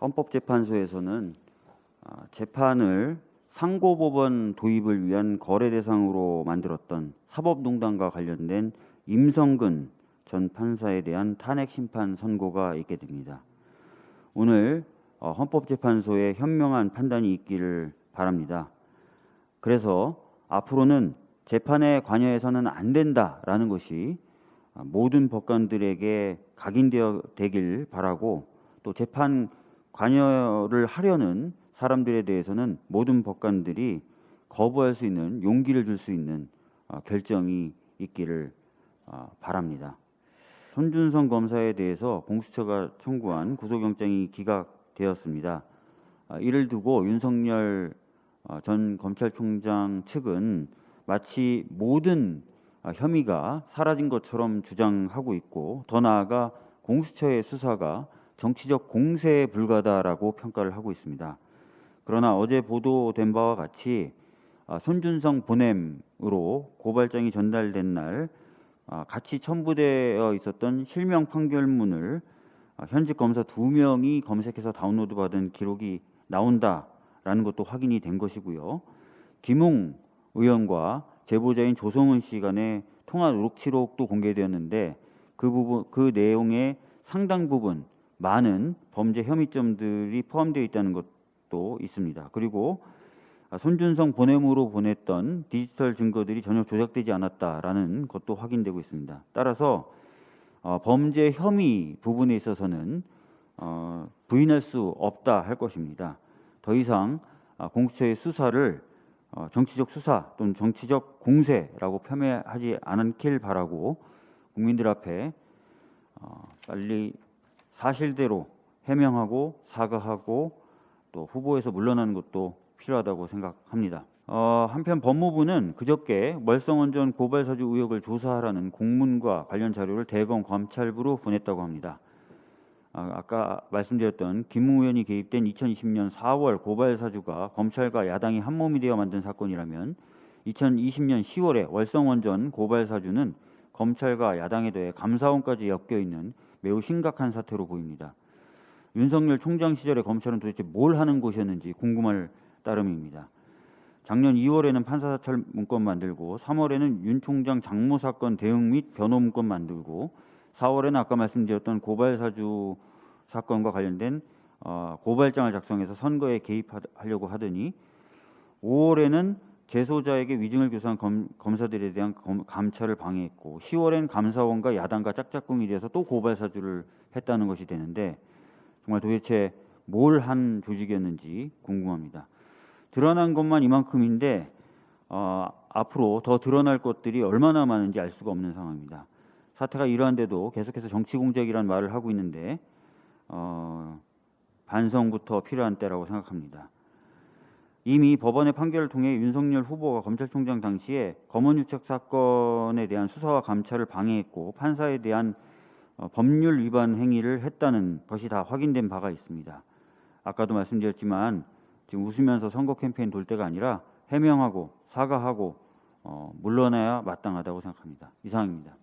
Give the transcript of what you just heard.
헌법재판소에서는 아, 재판을 상고법원 도입을 위한 거래 대상으로 만들었던 사법농단과 관련된 임성근 전 판사에 대한 탄핵 심판 선고가 있게 됩니다. 오늘 어, 헌법재판소의 현명한 판단이 있기를 바랍니다. 그래서 앞으로는 재판에 관여해서는 안 된다라는 것이 모든 법관들에게 각인되어 되길 바라고 또 재판 관여를 하려는 사람들에 대해서는 모든 법관들이 거부할 수 있는 용기를 줄 수 있는 어, 결정이 있기를 어, 바랍니다. 손준성 검사에 대해서 공수처가 청구한 구속영장이 기각되었습니다. 아, 이를 두고 윤석열 어, 전 검찰총장 측은 마치 모든 혐의가 사라진 것처럼 주장하고 있고 더 나아가 공수처의 수사가 정치적 공세에 불과하다라고 평가를 하고 있습니다. 그러나 어제 보도된 바와 같이 아, 손준성 보냄으로 고발장이 전달된 날 아, 같이 첨부되어 있었던 실명 판결문을 아, 현직 검사 두 명이 검색해서 다운로드 받은 기록이 나온다라는 것도 확인이 된 것이고요. 김웅 의원과 제보자인 조성은 씨 간의 통화 녹취록도 공개되었는데 그 부분 그 내용의 상당 부분 많은 범죄 혐의점들이 포함되어 있다는 것도 있습니다. 그리고 손준성 보냄으로 보냈던 디지털 증거들이 전혀 조작되지 않았다라는 것도 확인되고 있습니다. 따라서 어, 범죄 혐의 부분에 있어서는 어, 부인할 수 없다 할 것입니다. 더 이상 어, 공수처의 수사를 어, 정치적 수사 또는 정치적 공세라고 폄훼하지 않길 바라고 국민들 앞에 어, 빨리 사실대로 해명하고 사과하고 또 후보에서 물러나는 것도 필요하다고 생각합니다. 어, 한편 법무부는 그저께 멀성원전 고발 사주 의혹을 조사하라는 공문과 관련 자료를 대검 검찰부로 보냈다고 합니다. 아, 아까 말씀드렸던 김웅 의원이 개입된 2020년 4월 고발 사주가 검찰과 야당이 한 몸이 되어 만든 사건이라면 2020년 10월에 월성원전 고발 사주는 검찰과 야당에 대해 감사원까지 엮여 있는 매우 심각한 사태로 보입니다. 윤석열 총장 시절에 검찰은 도대체 뭘 하는 곳이었는지 궁금할 따름입니다. 작년 2월에는 판사사찰 문건 만들고 3월에는 윤 총장 장모 사건 대응 및 변호 문건 만들고 4월에는 아까 말씀드렸던 고발 사주 사건과 관련된 어, 고발장을 작성해서 선거에 개입하려고 하더니 5월에는 재소자에게 위증을 교사한 검, 검사들에 대한 검, 감찰을 방해했고 10월엔 감사원과 야당과 짝짝꿍이 돼서 또 고발 사주를 했다는 것이 되는데 정말 도대체 뭘 한 조직이었는지 궁금합니다. 드러난 것만 이만큼인데 어, 앞으로 더 드러날 것들이 얼마나 많은지 알 수가 없는 상황입니다. 사태가 이러한데도 계속해서 정치 공작이라는 말을 하고 있는데 어, 반성부터 필요한 때라고 생각합니다. 이미 법원의 판결을 통해 윤석열 후보가 검찰총장 당시에 검언유착 사건에 대한 수사와 감찰을 방해했고 판사에 대한 어, 법률 위반 행위를 했다는 것이 다 확인된 바가 있습니다. 아까도 말씀드렸지만 지금 웃으면서 선거 캠페인 돌 때가 아니라 해명하고 사과하고 어, 물러나야 마땅하다고 생각합니다. 이상입니다.